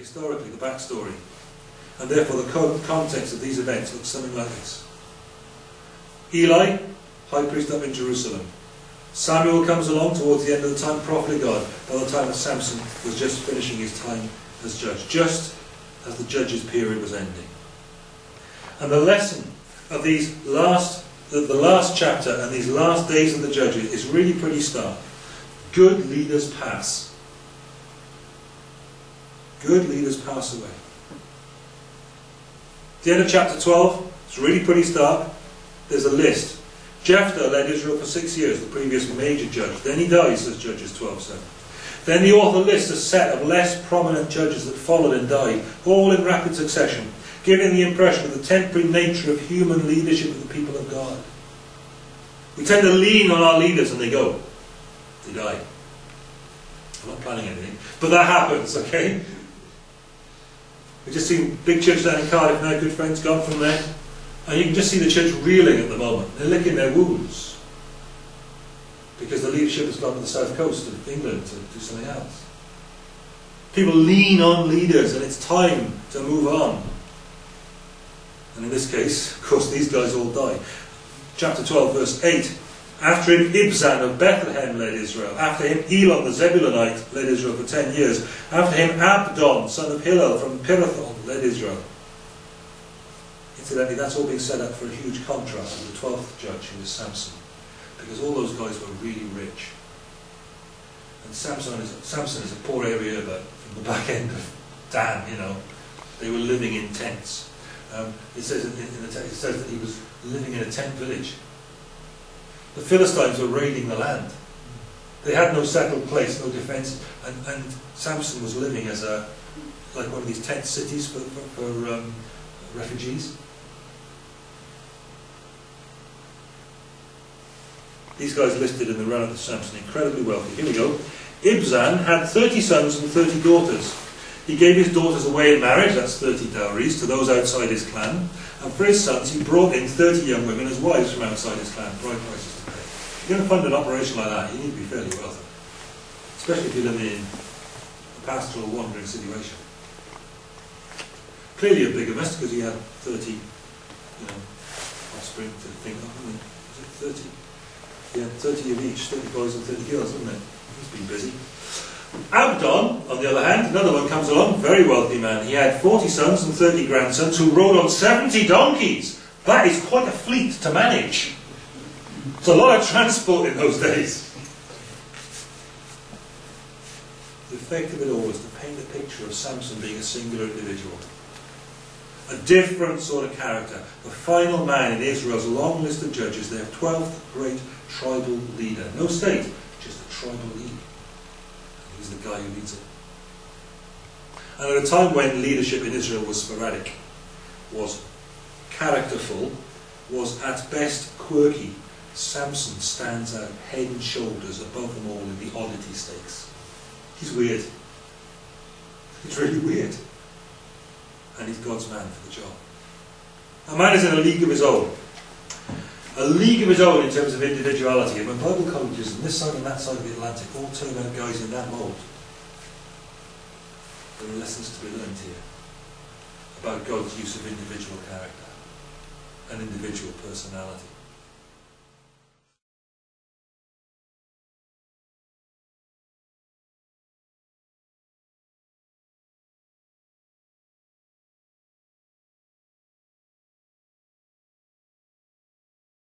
historically, the backstory. And therefore the co context of these events looks something like this. Eli, high priest up in Jerusalem. Samuel comes along towards the end of the time, prophet of God, by the time that Samson was just finishing his time as judge, just as the judge's period was ending. And the lesson of these last, the, the last chapter and these last days of the judges is really pretty stark. Good leaders pass. Good leaders pass away. At the end of chapter 12, it's really pretty stark. There's a list. Jephthah led Israel for six years, the previous major judge. Then he dies, says Judges 12.7. Then the author lists a set of less prominent judges that followed and died, all in rapid succession, giving the impression of the temporary nature of human leadership of the people of God. We tend to lean on our leaders and they go. They die. I'm not planning anything, but that happens, okay? We just seen big church down in Cardiff now, good friends gone from there. And you can just see the church reeling at the moment. They're licking their wounds. Because the leadership has gone to the south coast of England to do something else. People lean on leaders and it's time to move on. And in this case, of course, these guys all die. Chapter 12, verse 8. After him, Ibzan of Bethlehem led Israel. After him, Elon the Zebulunite led Israel for ten years. After him, Abdon, son of Hillel from Pirathon, led Israel. Incidentally, that's all being set up for a huge contrast with the 12th judge, who was Samson. Because all those guys were really rich. And Samson is, Samson is a poor area, but from the back end of Dan, you know, they were living in tents. Um, it says in, in the it says that he was living in a tent village. The Philistines were raiding the land. They had no settled place, no defence, and, and Samson was living as a like one of these tent cities for, for, for um, refugees. These guys listed in the run of the Samson, incredibly wealthy. Here we go. Ibzan had 30 sons and 30 daughters. He gave his daughters away in marriage, that's 30 dowries, to those outside his clan. And for his sons, he brought in 30 young women as wives from outside his clan, bride prices you're going to fund an operation like that, you need to be fairly wealthy. Especially if you live in a pastoral wandering situation. Clearly a bigger mess because he had 30, you know, offspring to think of, was it 30? Yeah, 30 of each, 30 boys and 30 girls, isn't it? He's been busy. Abdon, on the other hand, another one comes along, very wealthy man. He had 40 sons and 30 grandsons who rode on 70 donkeys. That is quite a fleet to manage. It's a lot of transport in those days. The effect of it all was to paint a picture of Samson being a singular individual. A different sort of character. The final man in Israel's long list of judges, their 12th great tribal leader. No state, just a tribal leader. He's the guy who leads it. And at a time when leadership in Israel was sporadic, was characterful, was at best quirky, Samson stands out head and shoulders above them all in the oddity stakes. He's weird. He's really weird. And he's God's man for the job. A man is in a league of his own a league of his own in terms of individuality. And when Bible colleges on this side and that side of the Atlantic all turn out guys in that mould, there are lessons to be learned here about God's use of individual character and individual personality.